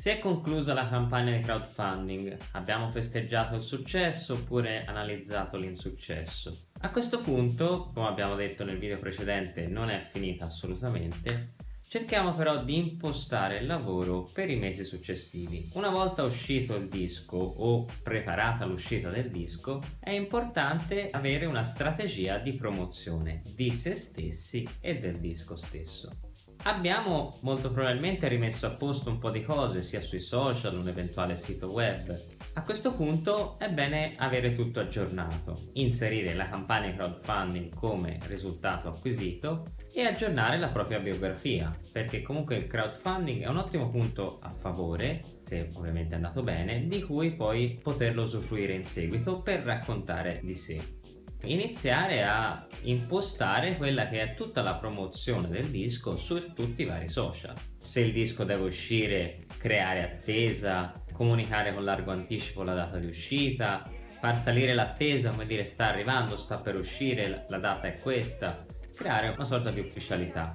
Si è conclusa la campagna di crowdfunding, abbiamo festeggiato il successo oppure analizzato l'insuccesso. A questo punto, come abbiamo detto nel video precedente, non è finita assolutamente, Cerchiamo però di impostare il lavoro per i mesi successivi. Una volta uscito il disco o preparata l'uscita del disco, è importante avere una strategia di promozione di se stessi e del disco stesso. Abbiamo molto probabilmente rimesso a posto un po' di cose sia sui social, un eventuale sito web. A questo punto è bene avere tutto aggiornato, inserire la campagna crowdfunding come risultato acquisito e aggiornare la propria biografia, perché comunque il crowdfunding è un ottimo punto a favore, se ovviamente è andato bene, di cui poi poterlo usufruire in seguito per raccontare di sé iniziare a impostare quella che è tutta la promozione del disco su tutti i vari social. Se il disco deve uscire, creare attesa, comunicare con largo anticipo la data di uscita, far salire l'attesa, come dire sta arrivando, sta per uscire, la data è questa, creare una sorta di ufficialità.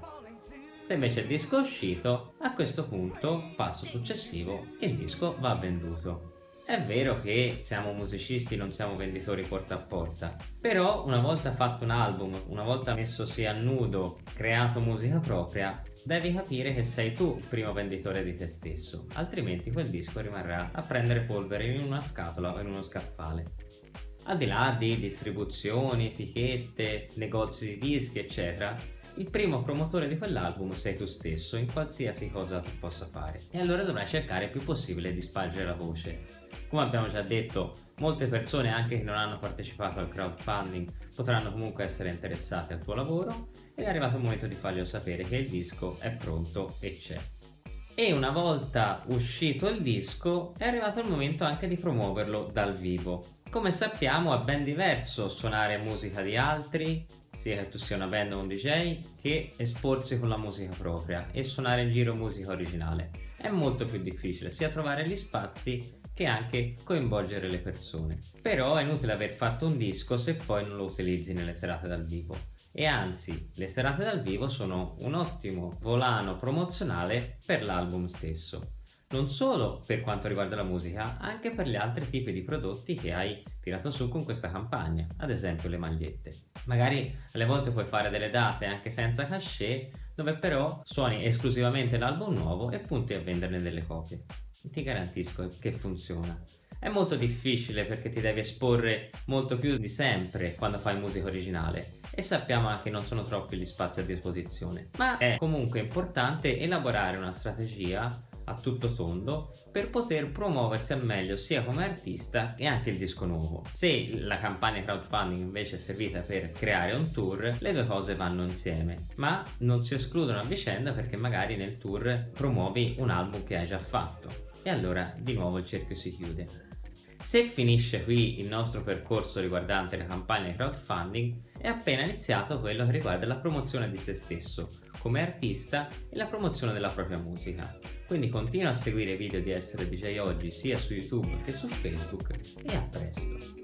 Se invece il disco è uscito, a questo punto, passo successivo, il disco va venduto. È vero che siamo musicisti, non siamo venditori porta a porta, però una volta fatto un album, una volta messosi a nudo, creato musica propria, devi capire che sei tu il primo venditore di te stesso, altrimenti quel disco rimarrà a prendere polvere in una scatola o in uno scaffale. Al di là di distribuzioni, etichette, negozi di dischi, eccetera, il primo promotore di quell'album sei tu stesso in qualsiasi cosa tu possa fare e allora dovrai cercare il più possibile di spargere la voce come abbiamo già detto, molte persone anche che non hanno partecipato al crowdfunding potranno comunque essere interessate al tuo lavoro ed è arrivato il momento di farglielo sapere che il disco è pronto e c'è. E una volta uscito il disco è arrivato il momento anche di promuoverlo dal vivo. Come sappiamo è ben diverso suonare musica di altri, sia che tu sia una band o un DJ, che esporsi con la musica propria e suonare in giro musica originale. È molto più difficile sia trovare gli spazi che anche coinvolgere le persone. Però è inutile aver fatto un disco se poi non lo utilizzi nelle serate dal vivo. E anzi, le serate dal vivo sono un ottimo volano promozionale per l'album stesso. Non solo per quanto riguarda la musica, anche per gli altri tipi di prodotti che hai tirato su con questa campagna, ad esempio le magliette. Magari alle volte puoi fare delle date anche senza cachet, dove però suoni esclusivamente l'album nuovo e punti a venderne delle copie ti garantisco che funziona. È molto difficile perché ti devi esporre molto più di sempre quando fai musica originale e sappiamo anche che non sono troppi gli spazi a disposizione, ma è comunque importante elaborare una strategia a tutto tondo per poter promuoversi al meglio sia come artista che anche il disco nuovo. Se la campagna crowdfunding invece è servita per creare un tour, le due cose vanno insieme, ma non si escludono a vicenda perché magari nel tour promuovi un album che hai già fatto e allora di nuovo il cerchio si chiude. Se finisce qui il nostro percorso riguardante la campagna di crowdfunding, è appena iniziato quello che riguarda la promozione di se stesso come artista e la promozione della propria musica. Quindi continua a seguire i video di Essere DJ Oggi sia su YouTube che su Facebook e a presto!